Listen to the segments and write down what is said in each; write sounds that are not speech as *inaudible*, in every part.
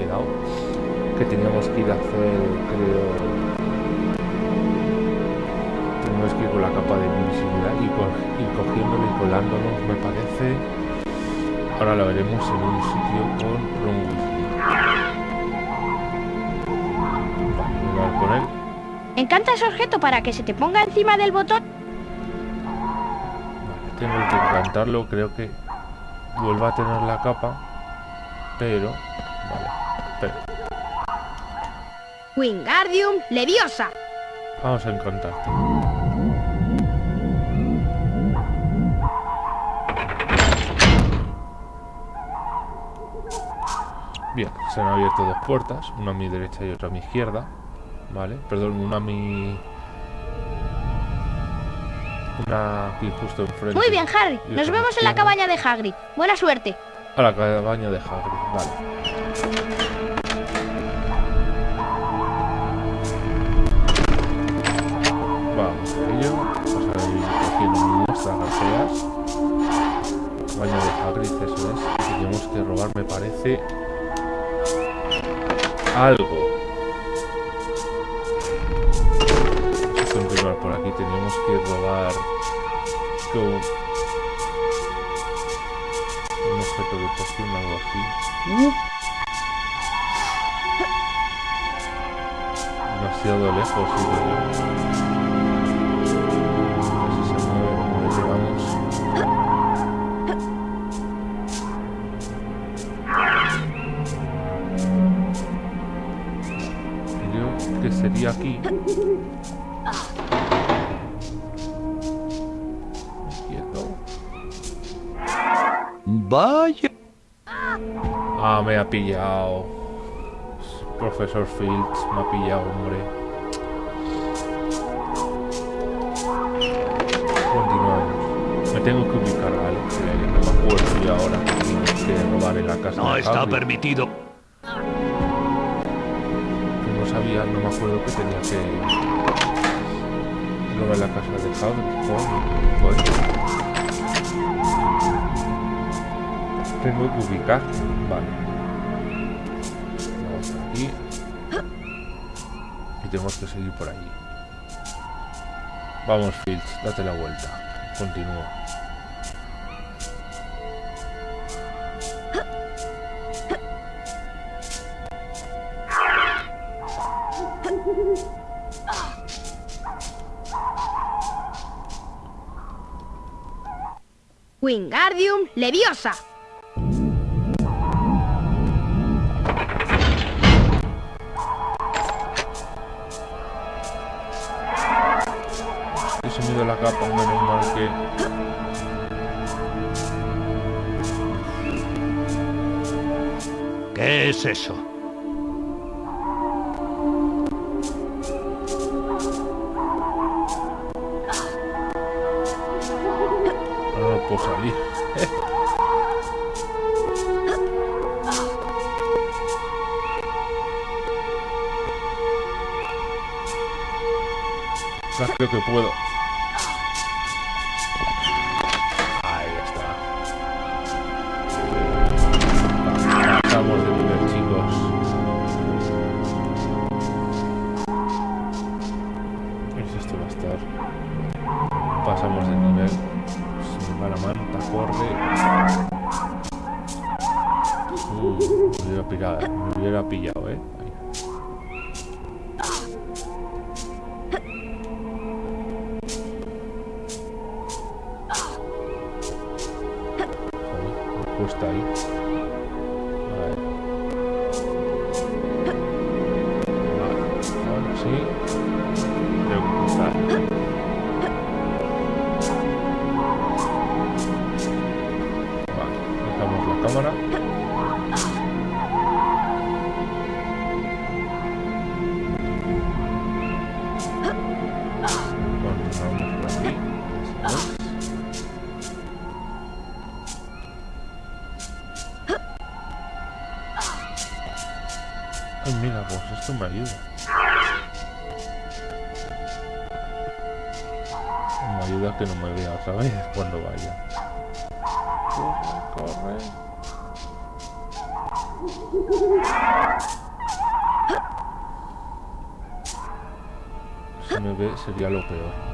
quedado. Que teníamos que ir a hacer, creo... Tenemos que ir con la capa de invisibilidad y, co y cogiéndolo y colándonos, me parece. Ahora lo veremos en un sitio con hablar con él. Encanta ese objeto para que se te ponga encima del botón. Vale, tengo que encantarlo, creo que vuelva a tener la capa. Pero... Vale, espera. Wingardium Leviosa. Vamos a encantarte. Bien, se han abierto dos puertas, una a mi derecha y otra a mi izquierda. Vale, perdón, una a mi... Una aquí justo enfrente. Muy bien, Harry. Nos vemos en la cabaña de Hagrid. Buena suerte. A la cabaña de Hagrid, vale. Me parece... Algo. Continuar por aquí. Tenemos que robar... un objeto de poción, algo así. Demasiado lejos, sí, aquí. Quieto. Vaya. Ah, me ha pillado. Profesor Fields me ha pillado, hombre. Continuamos. Me tengo que ubicar, ¿vale? Que no me acuerdo yo ahora tienes que robar en la casa No de está permitido. Joder, joder. Tengo que ubicar. Vale. Vamos aquí. Y tenemos que seguir por allí. Vamos, Fields, date la vuelta. Continúa. Wingardium Leviosa. He sumido la capa, menos mal que... ¿Qué es eso? Que puedo. Joder, Me ayuda que no me vea otra vez cuando vaya. Corre, corre. Si me ve sería lo peor.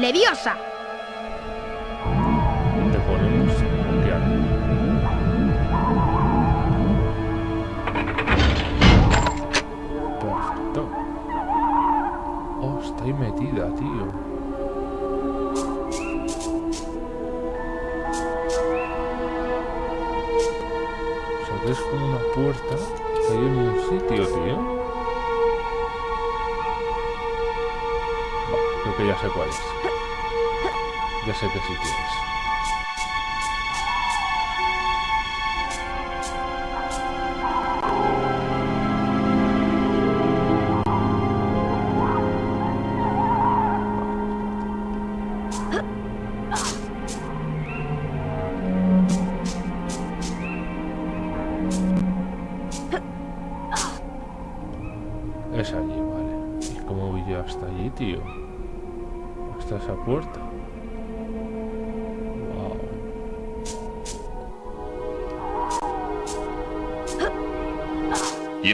Leviosa. Te ponemos bloquear. Perfecto. Oh, ahí metida, tío. Es como una puerta que hay en un sitio, tío. Va, creo que ya sé cuál es. Ya sé qué sitio es.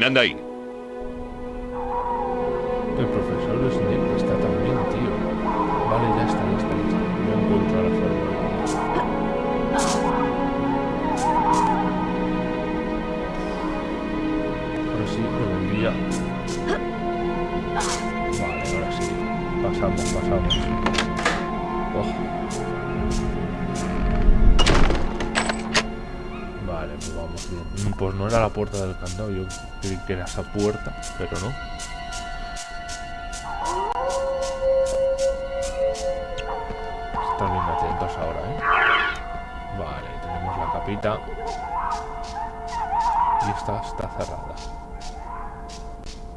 Anda ahí? Creí que era esa puerta, pero no. Están bien atentos ahora, ¿eh? Vale, tenemos la capita. Y esta está cerrada.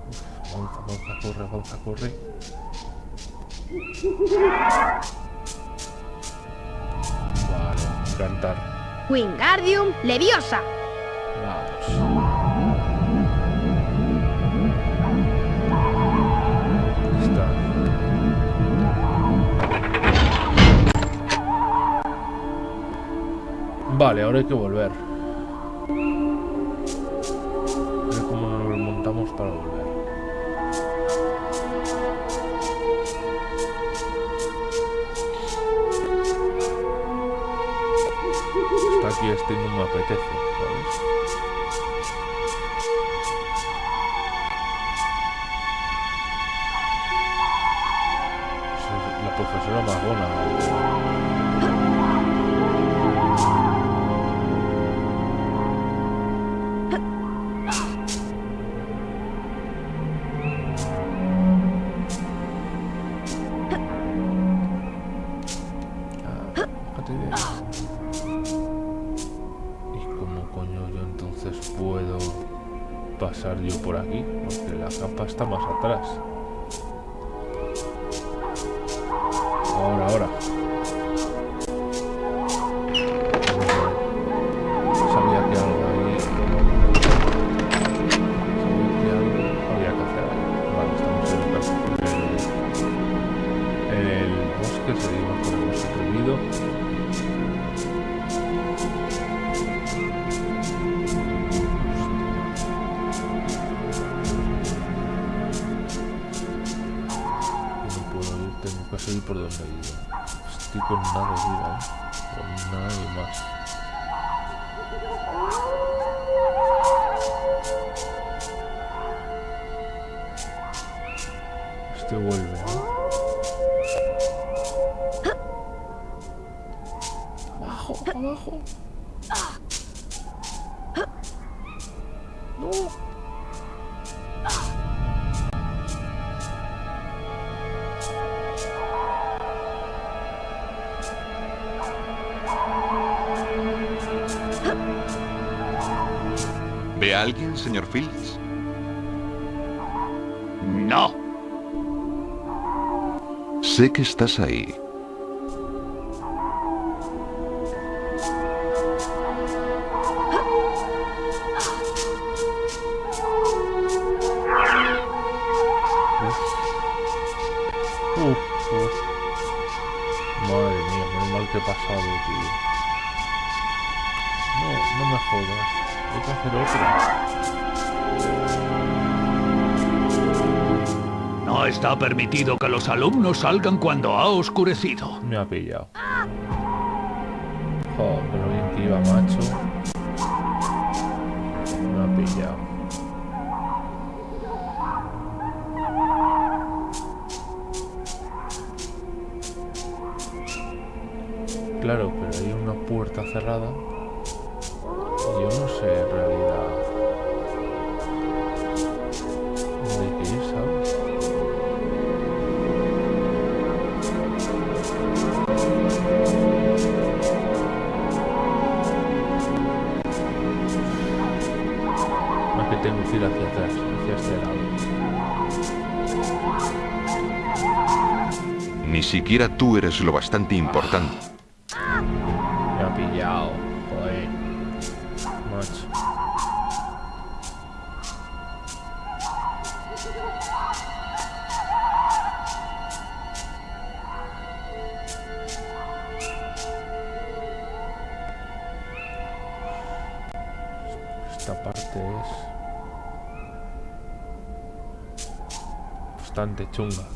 Uf, avanza, avanza, corre, avanza, corre. Vale, cantar. Wingardium Leviosa. Vamos. Vale, ahora hay que volver. A ver cómo nos remontamos para volver. Está aquí este no me apetece, ¿sabes? profesora Magona. yo por aquí, porque la capa está más atrás. Sé que estás ahí. está permitido que los alumnos salgan cuando ha oscurecido. Me ha pillado. Joder, pero bien que iba, macho. Me ha pillado. Claro, siquiera tú eres lo bastante importante. Me ha pillado, joder. Esta parte es bastante chunga.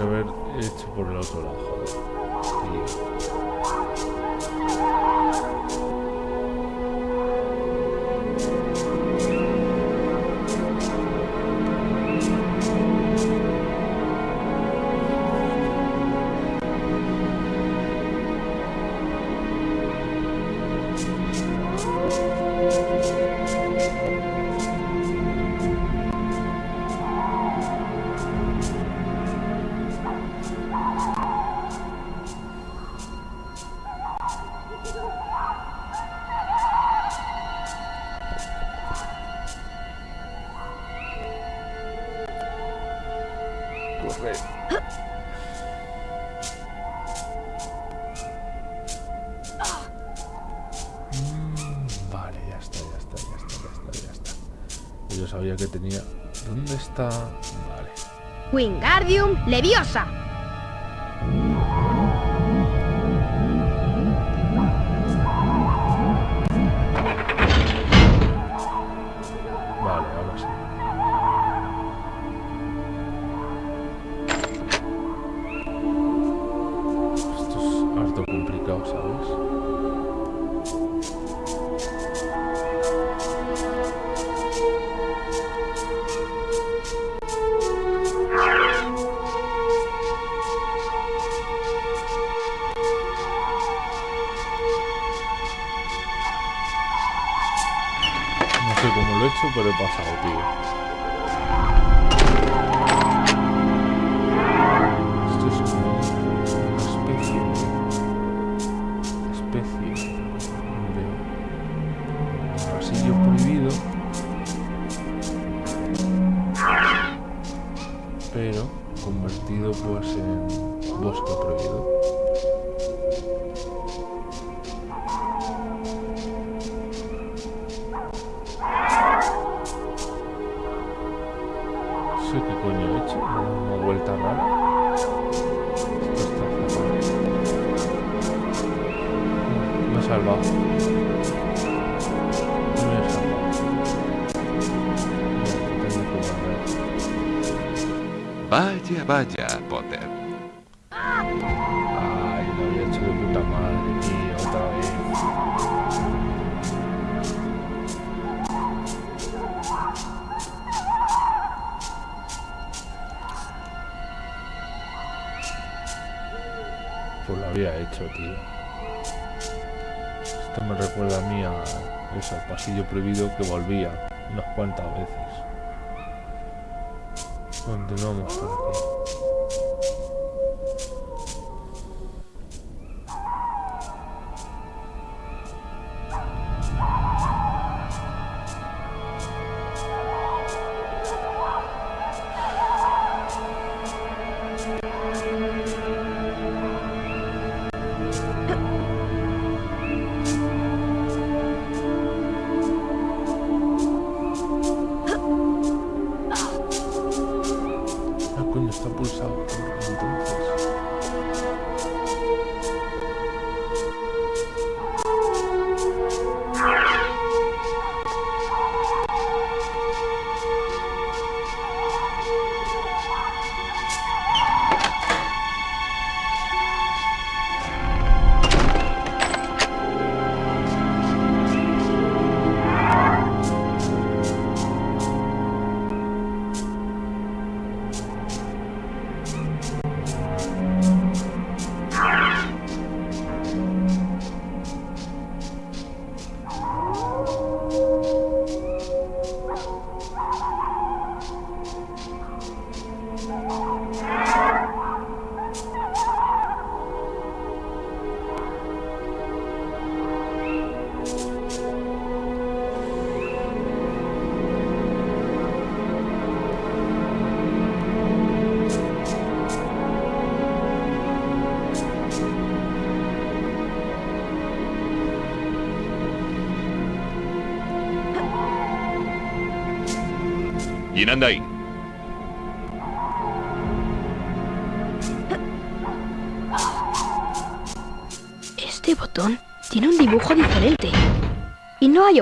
haber hecho por el otro lado. Joder. Leviosa. Vaya, vaya, Potter. Ay, lo había hecho de puta madre, tío, otra vez. Pues lo había hecho, tío. Esto me recuerda a mí a eso, al pasillo prohibido que volvía unas cuantas veces. Continuamos por aquí. Ah,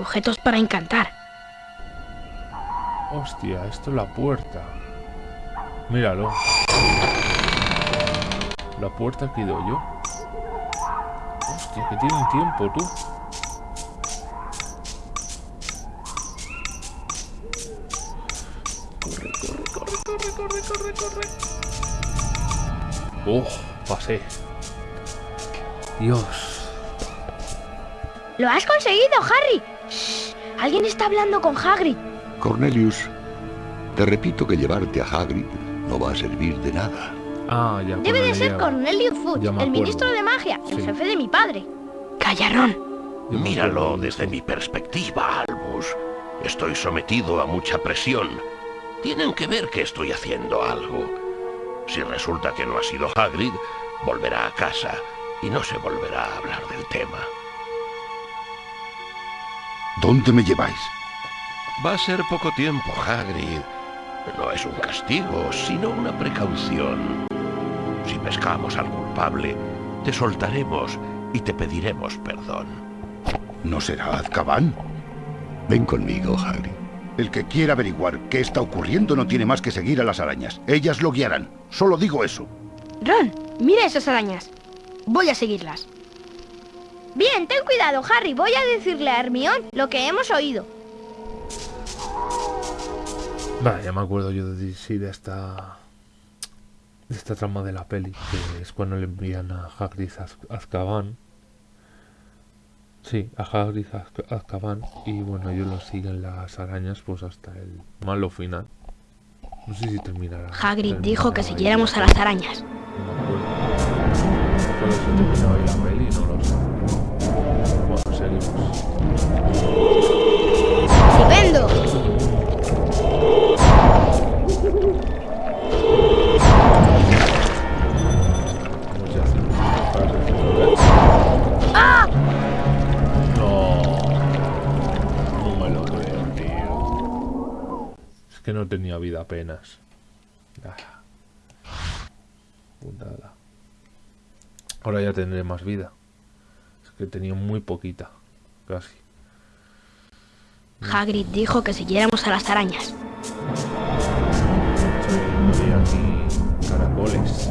objetos para encantar. Hostia, esto es la puerta. Míralo. La puerta que ido yo. Hostia, que tiene un tiempo, tú. Corre, corre, corre, corre, corre, corre, corre. Oh, pasé. Dios. ¡Lo has conseguido, Harry! Alguien está hablando con Hagrid. Cornelius, te repito que llevarte a Hagrid no va a servir de nada. Ah, ya. Debe cuando de ser. Cornelius Fudge, el ministro de magia, el Sí. jefe de mi padre. Callarón. Míralo desde mi perspectiva, Albus. Estoy sometido a mucha presión. Tienen que ver que estoy haciendo algo. Si resulta que no ha sido Hagrid, volverá a casa y no se volverá a hablar del tema. ¿Dónde me lleváis? Va a ser poco tiempo, Hagrid. No es un castigo, sino una precaución. Si pescamos al culpable, te soltaremos y te pediremos perdón. ¿No será Azkaban? Ven conmigo, Hagrid. El que quiera averiguar qué está ocurriendo no tiene más que seguir a las arañas. Ellas lo guiarán. Solo digo eso. Ron, mira esas arañas. Voy a seguirlas. Bien, ten cuidado, Harry. Voy a decirle a Hermión lo que hemos oído. Vale, ya me acuerdo yo de, sí, de esta de esta trama de la peli, que es cuando le envían a Hagrid a Azkaban. Sí, a Hagrid a Azk- Azkaban y bueno, ellos lo siguen las arañas pues hasta el malo final. No sé si terminará. Hagrid dijo que siguiéramos a las arañas. No me acuerdo. Se terminó la peli, no lo sé. ¡Estupendo! Resolver. No. Me lo creo, tío. Es que no tenía vida apenas. Ah. Ahora ya tendré más vida. Es que tenía muy poquita. Casi. Hagrid dijo que siguiéramos a las arañas. Soy aquí caracoles.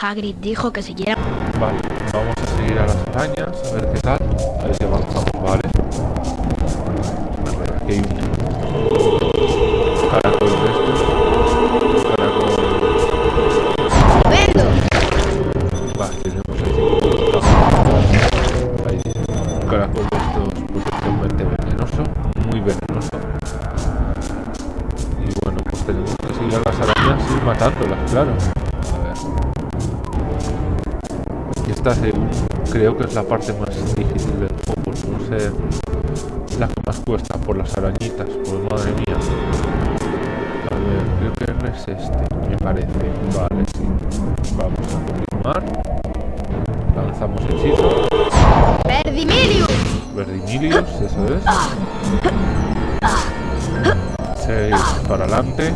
Hagrid dijo que siguiéramos... Vale, vamos a seguir a las arañas, a ver qué tal. A ver si avanzamos, vale. Esta creo que es la parte más difícil del juego, no ser la que más cuesta por las arañitas, por madre mía. A ver, creo que es este, me parece. Vale, sí. Vamos a continuar. Lanzamos hechizo. ¡Verdimilius! Verdimilius, eso es. 6 para adelante.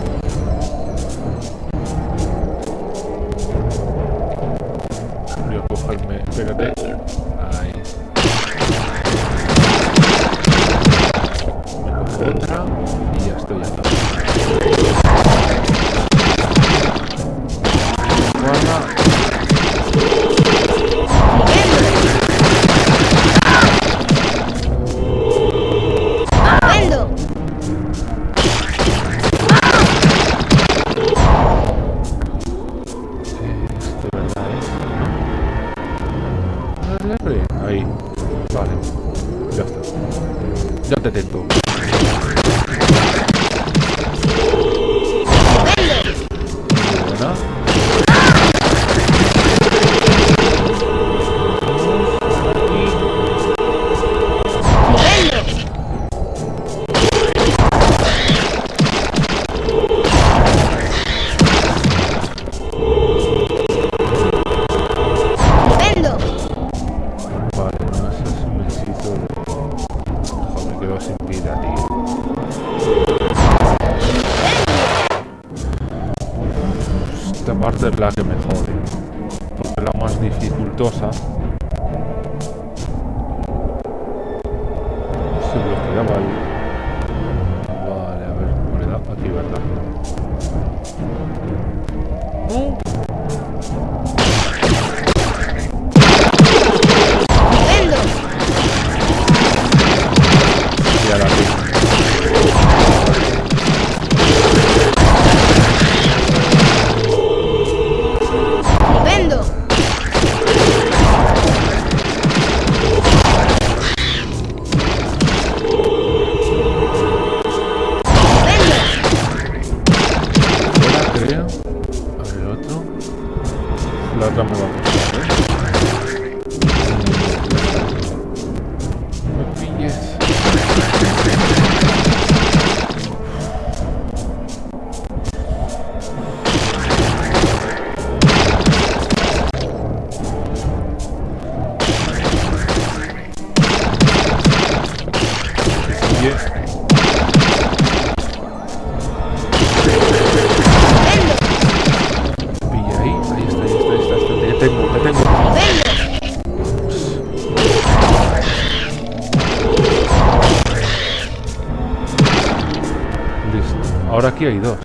Hay dos.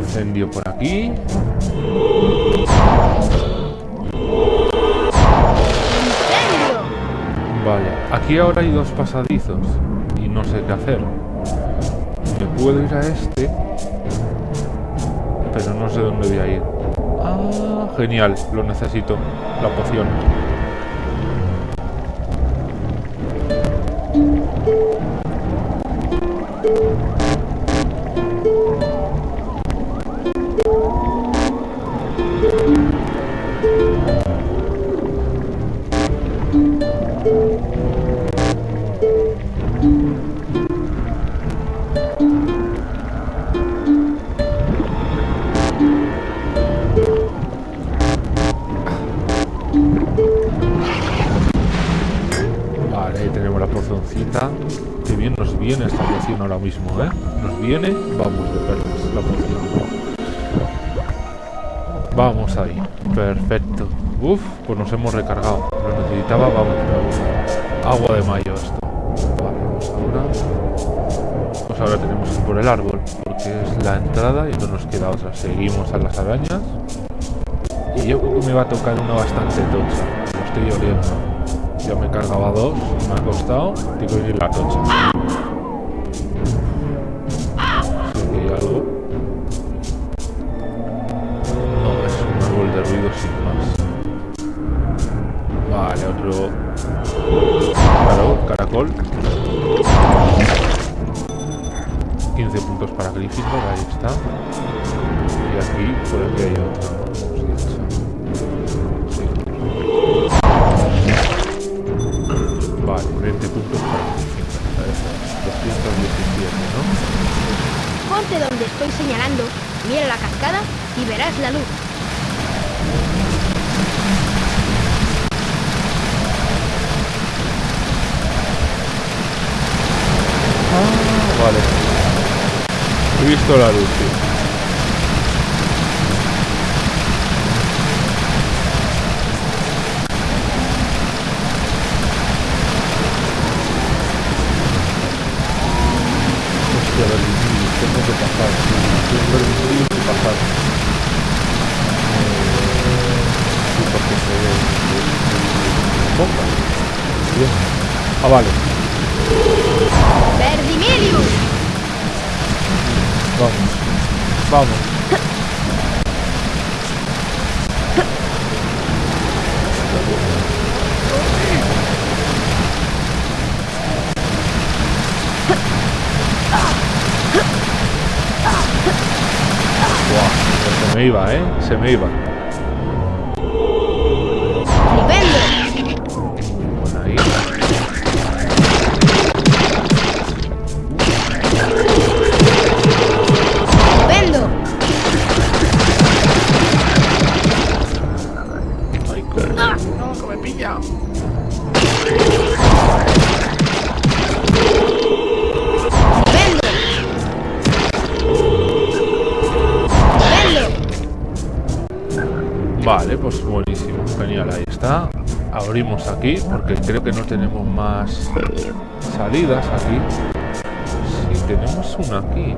Incendio por aquí. Vale, aquí ahora hay dos pasadizos y no sé qué hacer. Me puedo ir a este, pero no sé dónde voy a ir. Ah, genial, lo necesito, la poción. Uf, pues nos hemos recargado. Lo necesitaba, vamos. Agua de mayo esto. Vale, vamos ahora. Pues ahora tenemos que ir por el árbol, porque es la entrada y no nos queda otra. Seguimos a las arañas. Y yo creo que me va a tocar una bastante tocha. Lo estoy oliendo. Ya me cargaba dos, me ha costado. Tengo que ir la tocha. Abrimos aquí, porque creo que no tenemos más salidas aquí. Sí, tenemos una aquí.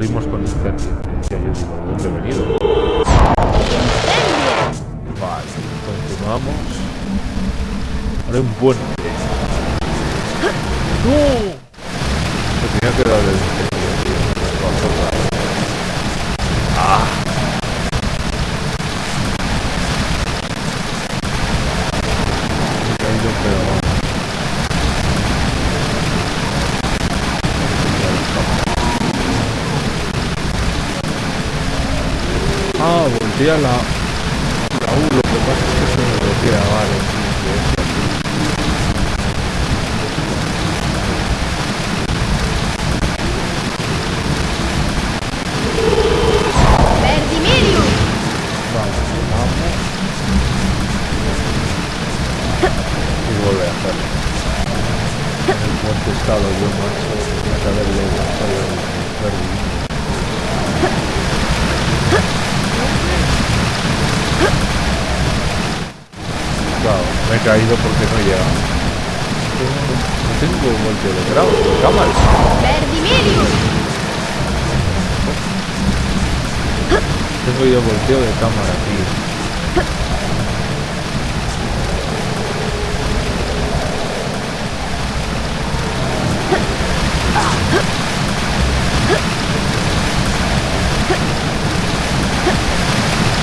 Y abrimos con incendio. Decía yo, digo, ¿de dónde he venido? Vale, continuamos. Ahora hay un puente. ¡No! Me tenía que dar el incendio, tío. Me pasó otra vez. ¡Ah! Me he caído, pero... Ah, voltea la... La U, lo que pasa es que se me bloquea, vale. sí, sí, es así. ¡Verdimilius! Vamos, vamos. Y vuelve a hacerlo. En el puente he estado yo, macho. Tenía que haberle lanzado el verde. Claro, me he caído porque no he llegado. No tengo volteo de grado, de cámara. ¡Verdimilius! Tengo yo volteo de cámara, tío.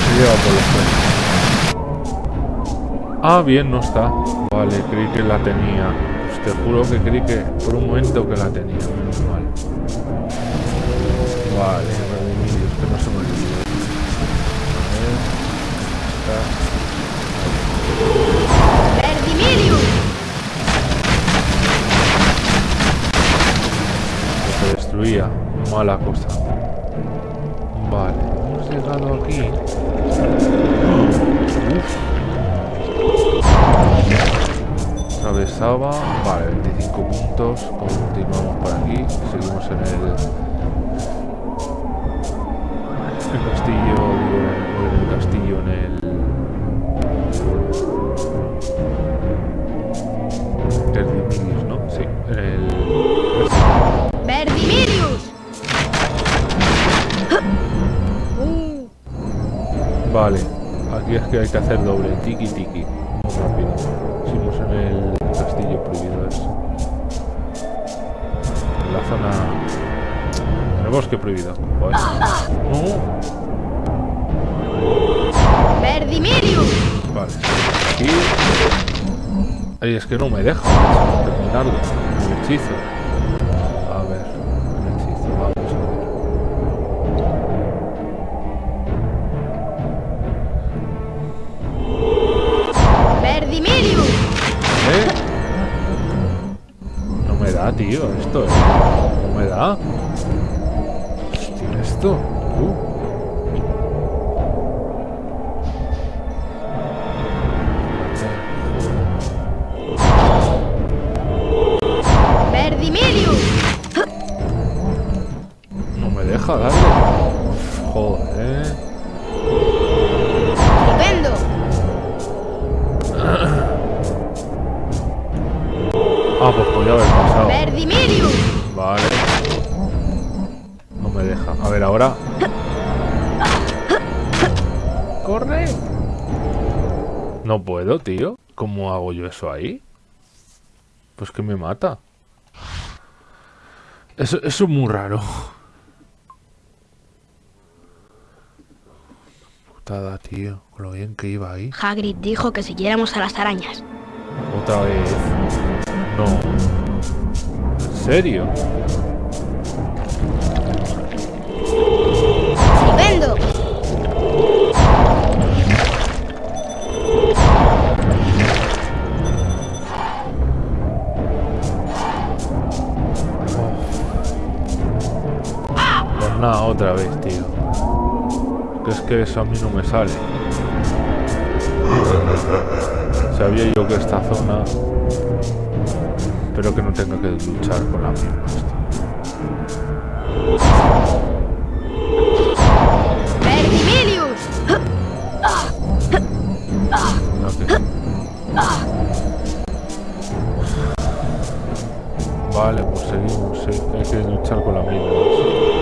Se lleva por los pelos. Ah, bien, no está. Vale, creí que la tenía. Pues te juro que creí que por un momento que la tenía. Menos mal. Vale, Redimidios, que no se me olvide. A ver, está. Se destruía. Mala cosa. Vale, hemos llegado aquí. *gasps* Uf. Atravesaba. Vale, 25 puntos. Continuamos por aquí. Seguimos en el. El castillo, digo, en el castillo, en el. Erdimilius, ¿no? Sí, en el. ¡Verdimilius! Vale, aquí es que hay que hacer doble, tiki tiki, prohibido. Joder. No, Verdimirius. Vale, aquí... Ay, es que no me deja terminarlo. El hechizo. No puedo, tío. ¿Cómo hago yo eso ahí? Pues que me mata. Eso, eso es muy raro. Putada, tío. Con lo bien que iba ahí. Hagrid dijo que siguiéramos a las arañas. Otra vez. No. ¿En serio? Nada, otra vez, tío. Que es que eso a mí no me sale. Sabía yo que esta zona... Espero que no tenga que luchar con las mismas. Vale, pues seguimos. sí, Hay que luchar con las mismas.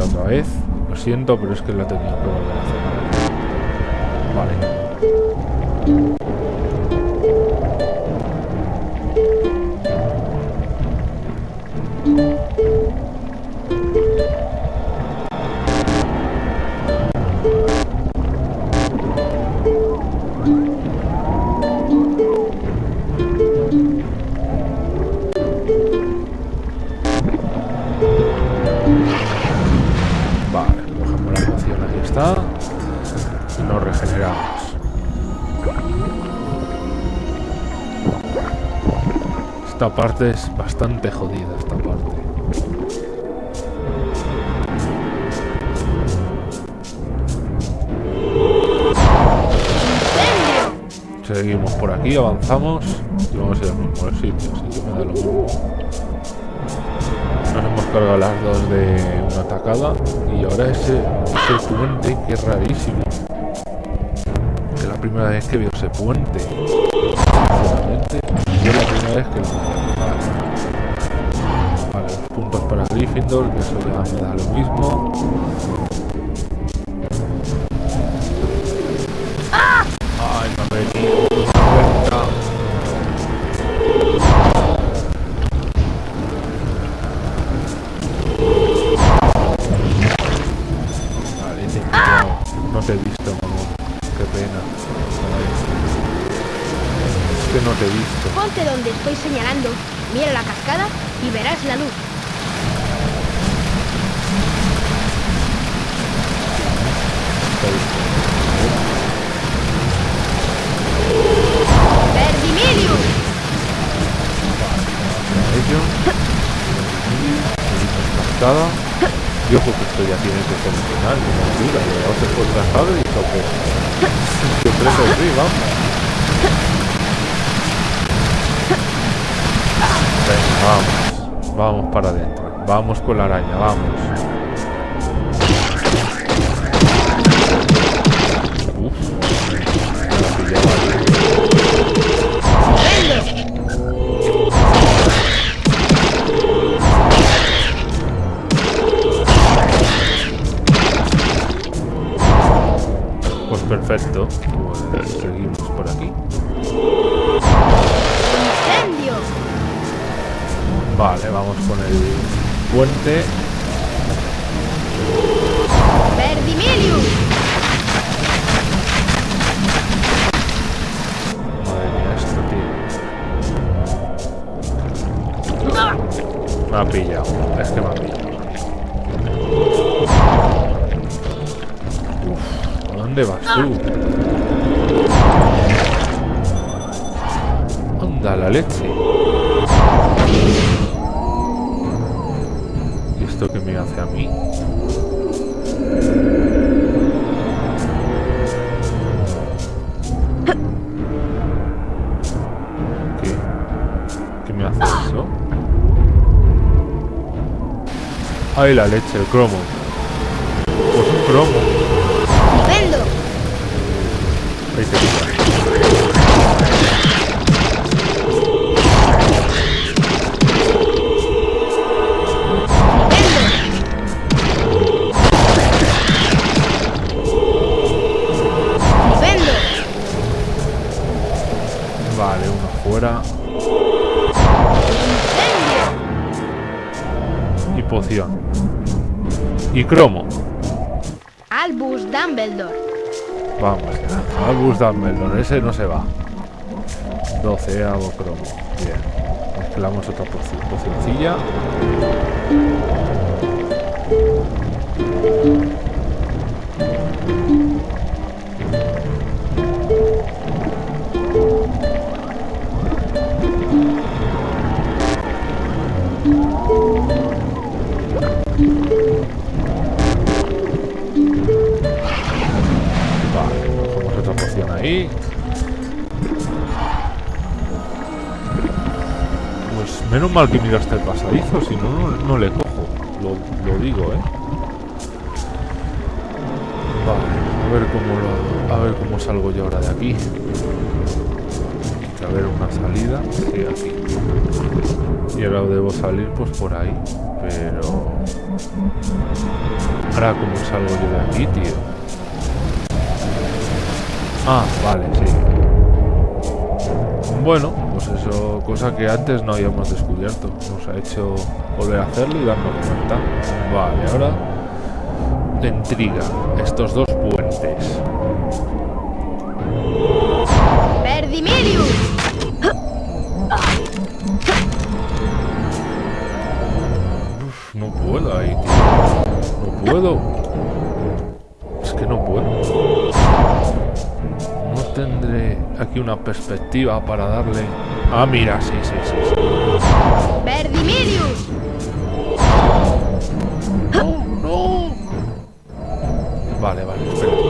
Otra vez. Lo siento, pero es que la tenía que hacer. Parte es bastante jodida, esta parte. Seguimos por aquí, avanzamos y vamos a ir al mismo sitio, así que me da lo mismo. Nos hemos cargado las dos de una atacada y ahora ese, ese puente que es rarísimo. Que es la primera vez que veo ese puente. Sinceramente, es la primera vez que lo. Vale. Puntos para Gryffindor, que eso ya me da lo mismo. Vamos. Vamos para adentro. Vamos con la araña, vamos. Pues perfecto. Puente. ¡Ay, la leche! El cromo. Cromo. Albus Dumbledore. Vamos ya. Albus Dumbledore. Ese no se va. 12 hago cromo. Bien. Mezclamos otra poci- pocioncilla. Menos mal que miraste el pasadizo, si no, no, le cojo. Lo, digo, ¿eh? Vale, a ver cómo a ver cómo salgo yo ahora de aquí. Tiene que haber una salida. Sí, aquí. Y ahora debo salir pues por ahí. Pero... Ahora cómo salgo yo de aquí, tío. Ah, vale, sí. Bueno, pues eso, cosa que antes no habíamos descubierto. Nos ha hecho volver a hacerlo y darnos cuenta. Vale, ahora de intriga estos dos puentes. ¡Verdimilius! Uf, no puedo ahí, tío. No puedo. Es que no puedo. No tendré aquí una perspectiva para darle... Ah, mira, sí, sí, sí. sí. ¡Verdimilius! ¡No, no! Vale, vale, espérate,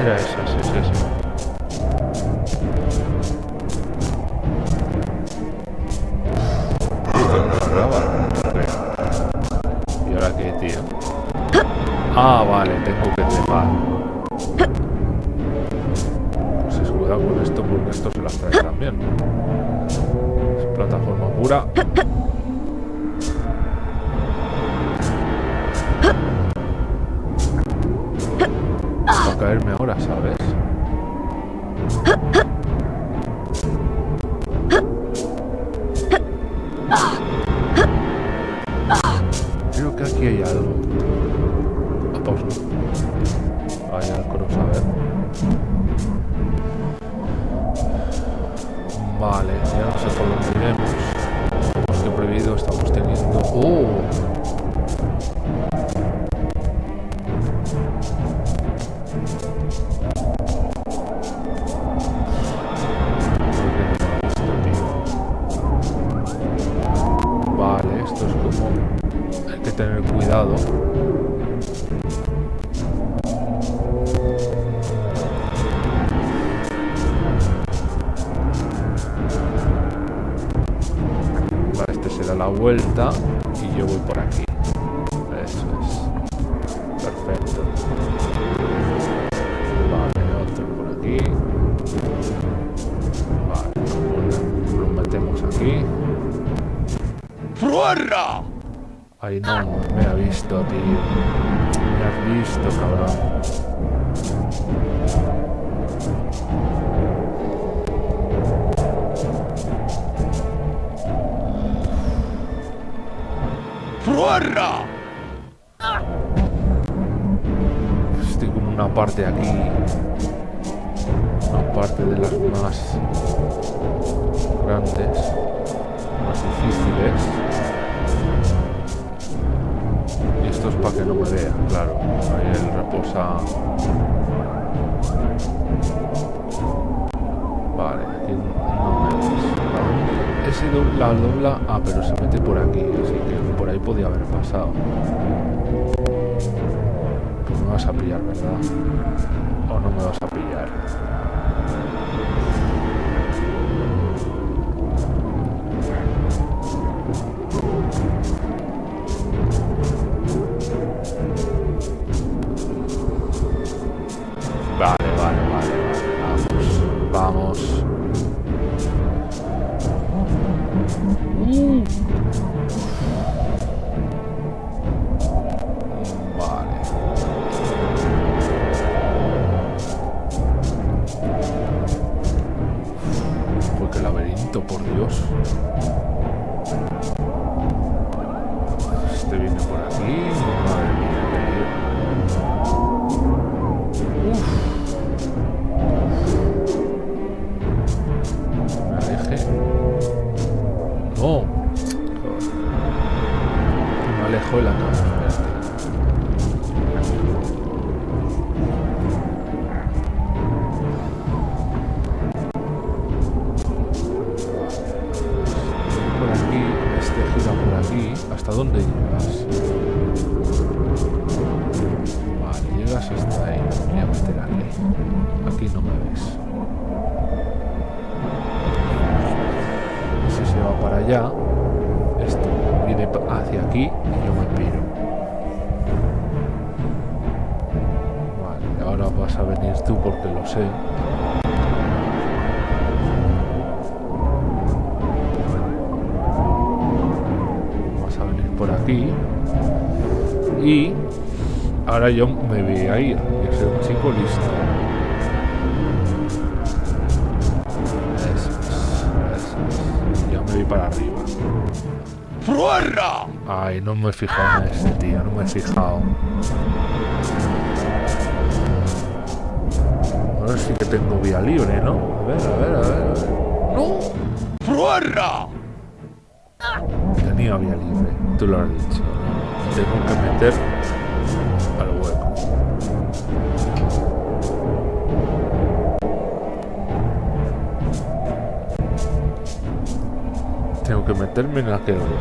Era. no me ha visto, tío. Me has visto, cabrón. ¡Ruarra! a pillar, ¿verdad? O no me vas a pillar. Ahora yo me voy a ir. Voy a ser un chico listo. Eso es, eso es. Ya me voy para arriba. ¡Fuera! Ay, no me he fijado en ese tío, no me he fijado. Ahora sí que tengo vía libre, ¿no? A ver, a ver, a ver. Okay.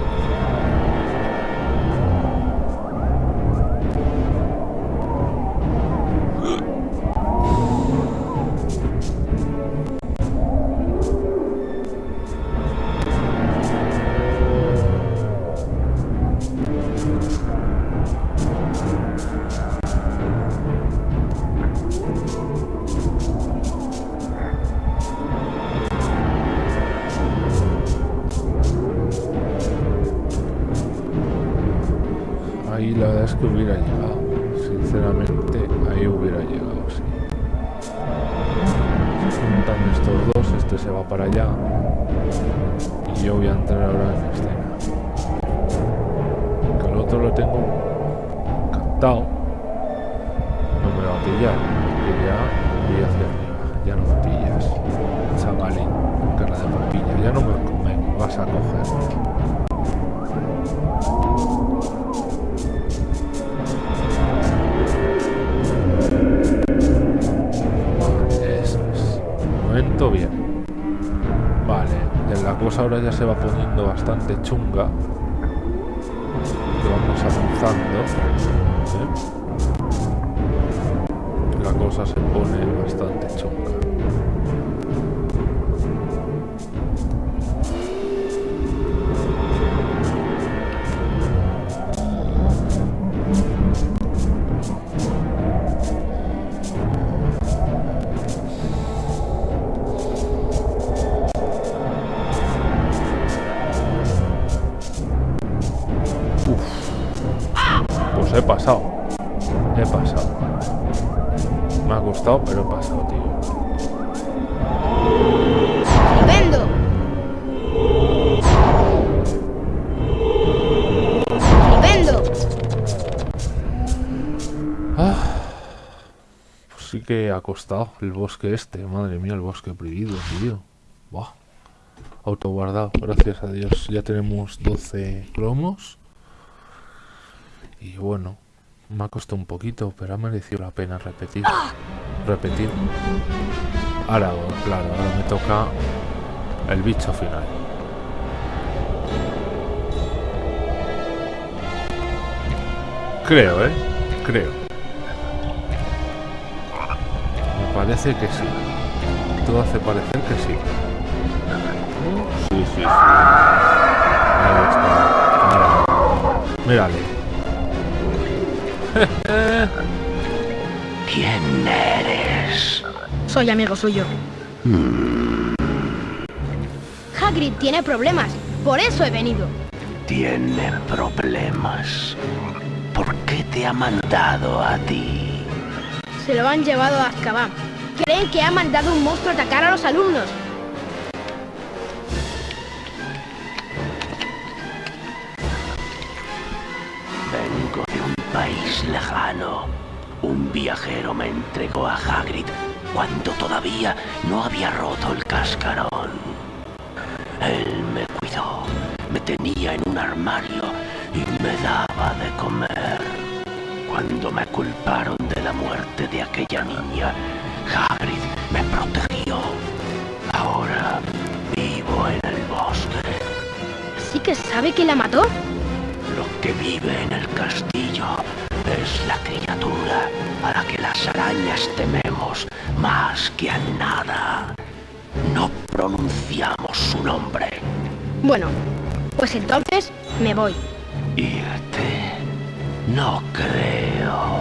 Bastante chunga. Costado el bosque este. Madre mía, el bosque prohibido, tío. Buah. Autoguardado, gracias a Dios. Ya tenemos 12 cromos. Y bueno, me ha costado un poquito, pero ha merecido la pena repetir. Repetir. Ahora, claro, ahora me toca el bicho final. Creo, ¿eh? Creo. Parece que sí. Todo hace parecer que sí. Sí, sí, sí. Ahí está. Ahora. Mírale. ¿Quién eres? Soy amigo suyo. Hagrid tiene problemas. Por eso he venido. Tiene problemas. ¿Por qué te ha mandado a ti? Se lo han llevado a Azkaban. Creen que ha mandado un monstruo a atacar a los alumnos. Vengo de un país lejano. Un viajero me entregó a Hagrid cuando todavía no había roto el cascarón. Él me cuidó, me tenía en un armario y me daba de comer. Cuando me culparon de la muerte de aquella niña, Hagrid me protegió. Ahora vivo en el bosque. ¿Sí que sabe que la mató? Lo que vive en el castillo es la criatura a la que las arañas tememos más que a nada. No pronunciamos su nombre. Bueno, Pues entonces me voy. Irte. No creo.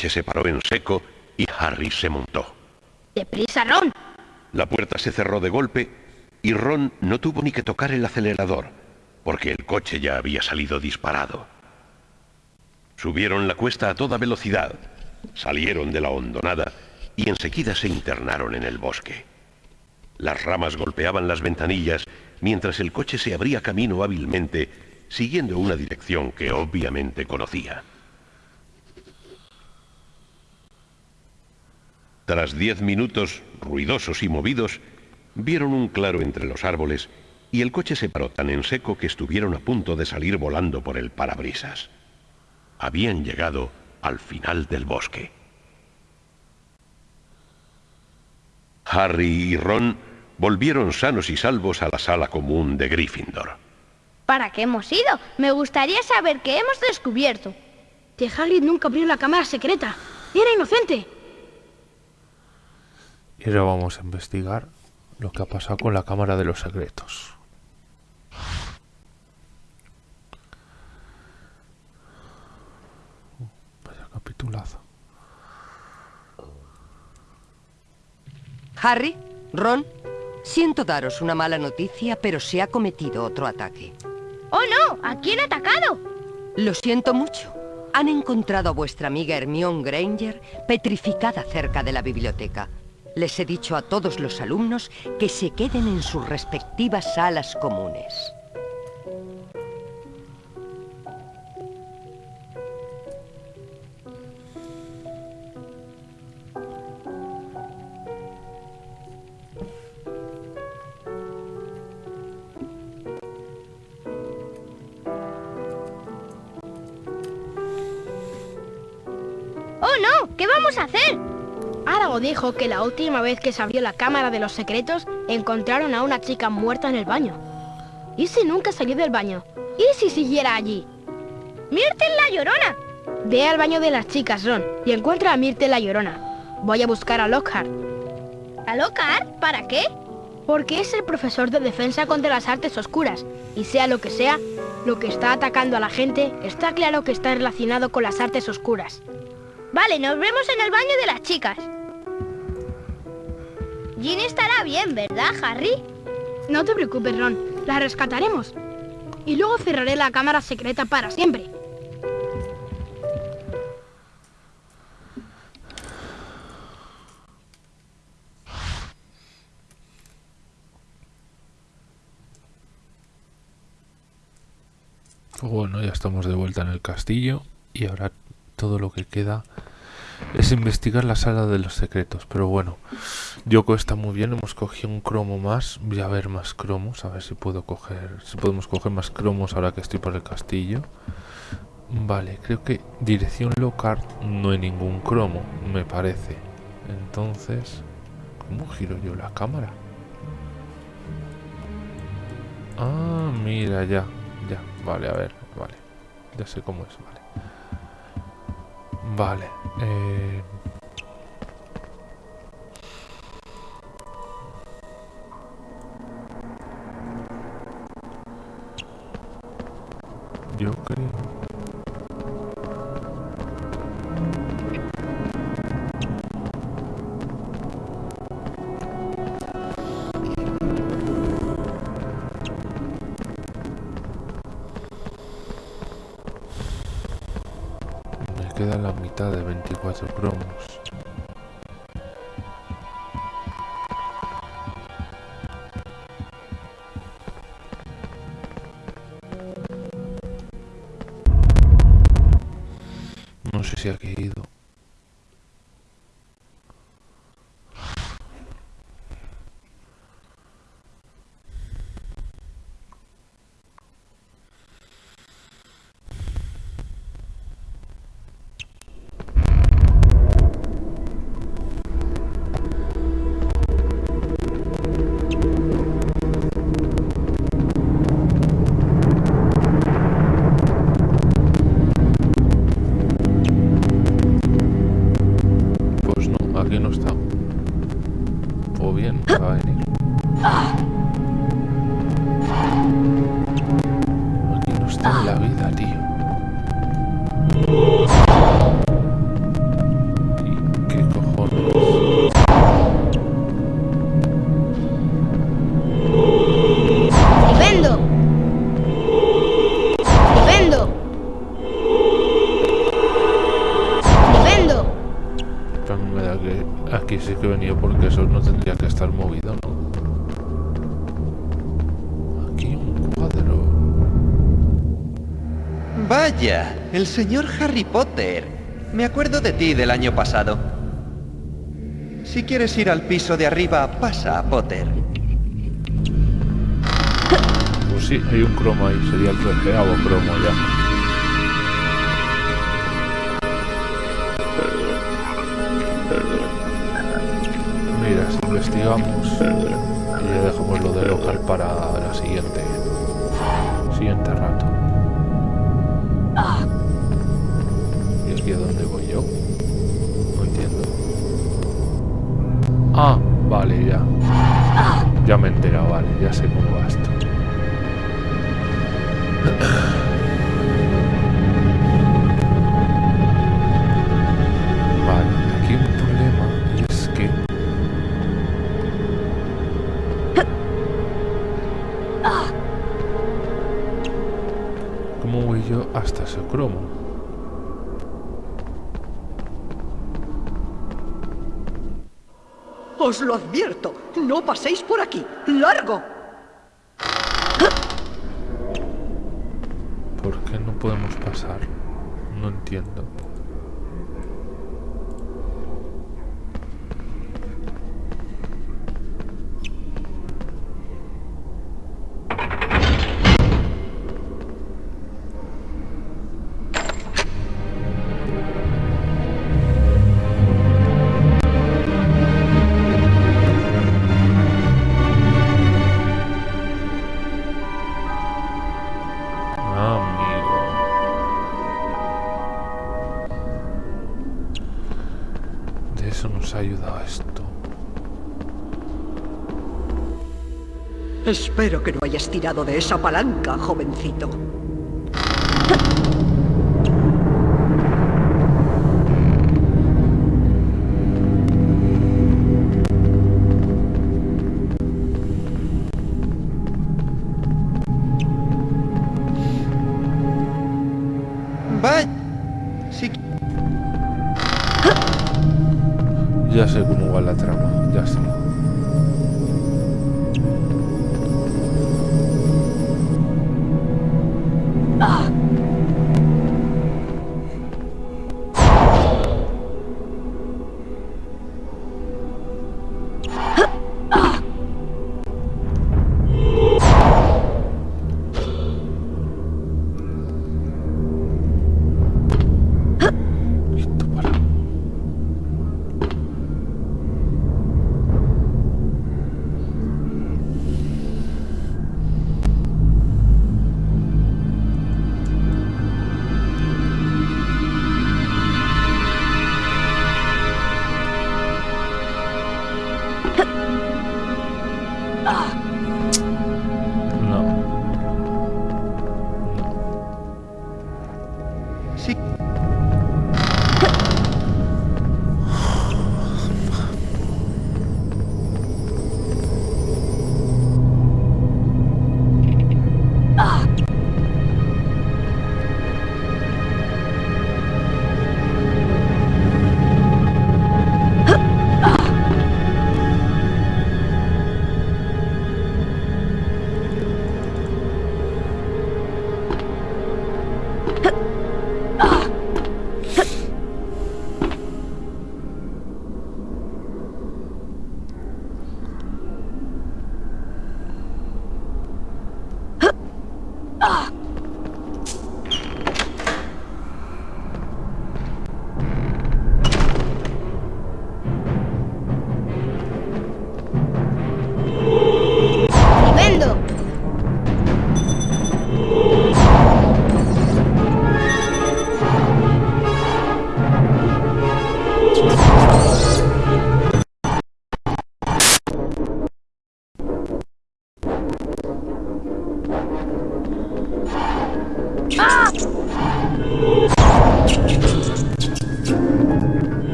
Coche se paró en seco y Harry se montó. ¡Deprisa, Ron! La puerta se cerró de golpe y Ron no tuvo ni que tocar el acelerador, porque el coche ya había salido disparado. Subieron la cuesta a toda velocidad, salieron de la hondonada y enseguida se internaron en el bosque. Las ramas golpeaban las ventanillas mientras el coche se abría camino hábilmente, siguiendo una dirección que obviamente conocía. Tras diez minutos, ruidosos y movidos, vieron un claro entre los árboles y el coche se paró tan en seco que estuvieron a punto de salir volando por el parabrisas. Habían llegado al final del bosque. Harry y Ron volvieron sanos y salvos a la sala común de Gryffindor. ¿Para qué hemos ido? Me gustaría saber qué hemos descubierto. Que Hagrid nunca abrió la cámara secreta. Era inocente. Y ahora vamos a investigar lo que ha pasado con la Cámara de los Secretos. Vaya capitulazo. Harry, Ron, siento daros una mala noticia, pero se ha cometido otro ataque. ¡Oh, no! ¿A quién ha atacado? Lo siento mucho. Han encontrado a vuestra amiga Hermione Granger petrificada cerca de la biblioteca. Les he dicho a todos los alumnos que se queden en sus respectivas salas comunes. ¡Oh, no! ¿Qué vamos a hacer? Árago dijo que la última vez que se abrió la cámara de los secretos encontraron a una chica muerta en el baño. ¿Y si nunca salió del baño? ¿Y si siguiera allí? ¡Myrtle la llorona! Ve al baño de las chicas, Ron, y encuentra a Myrtle la llorona. Voy a buscar a Lockhart, ¿A Lockhart? ¿Para qué? porque es el profesor de defensa contra las artes oscuras. Y sea lo que sea, lo que está atacando a la gente está claro que está relacionado con las artes oscuras. Vale, nos vemos en el baño de las chicas. Ginny estará bien, ¿verdad, Harry? No te preocupes, Ron, la rescataremos. Y luego cerraré la cámara secreta para siempre. Bueno, ya estamos de vuelta en el castillo y ahora todo lo que queda es investigar la sala de los secretos. Pero bueno, Yoko está muy bien, hemos cogido un cromo más, voy a ver más cromos, a ver si puedo coger, si podemos coger más cromos ahora que estoy por el castillo. Vale, creo que dirección local no hay ningún cromo, me parece. Entonces, ¿cómo giro yo la cámara? Ah, mira, ya. Ya, vale, a ver, vale. Ya sé cómo es, vale. Vale. Eh... Yo Aquí un cuadro. Vaya, el señor Harry Potter. Me acuerdo de ti del año pasado. Si quieres ir al piso de arriba, pasa, Potter. Pues sí, hay un cromo ahí, sería el treceavo cromo ya. Investigamos y ya dejamos lo de local para la siguiente siguiente rato. ¿Y aquí a dónde voy yo? No entiendo. Ah, vale, ya. Ya me he enterado, vale, ya sé cómo va esto. Cromo? Os lo advierto, no paséis por aquí. ¡Largo! ¿Por qué no podemos pasar? No entiendo. Espero que no hayas tirado de esa palanca, jovencito. Ya sé cómo va la trama, ya sé.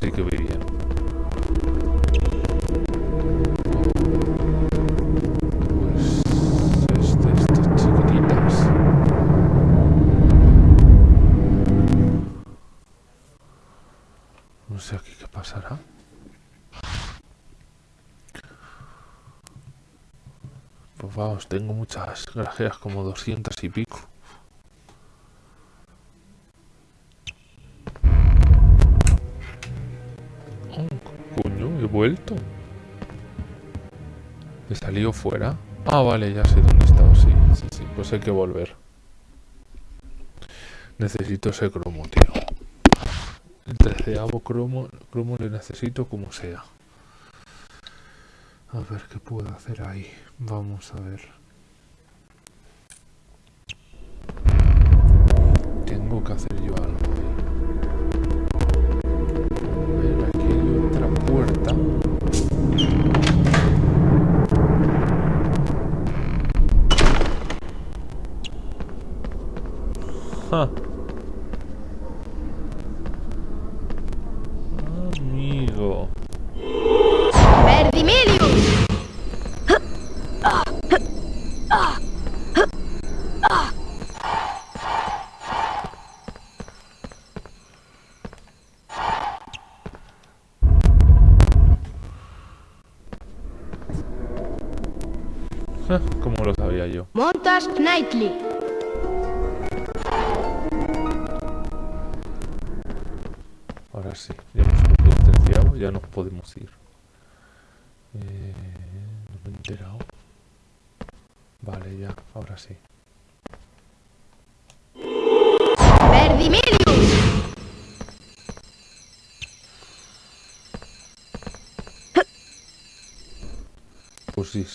Ahora sí que voy bien. Pues este, estas chiquititas. No sé aquí qué pasará. Pues vamos, tengo muchas grajeas, como 200 y pico. He salido fuera. Ah, vale, ya sé dónde estaba, sí, sí, sí. Pues hay que volver. Necesito ese cromo, tío. El treceavo cromo, cromo le necesito como sea. A ver qué puedo hacer ahí. Vamos a ver. Tengo que hacer yo algo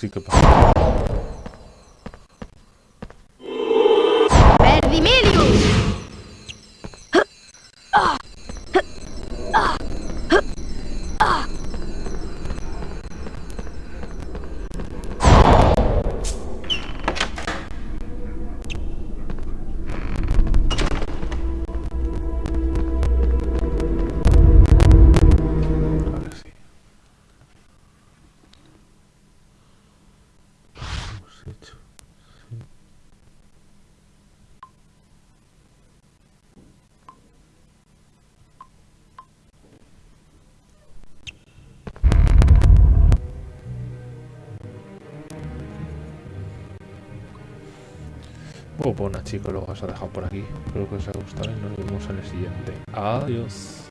Pues Bueno, pues nada, chicos, lo vas a dejar por aquí. Espero que os haya gustado y nos vemos en el siguiente. Adiós.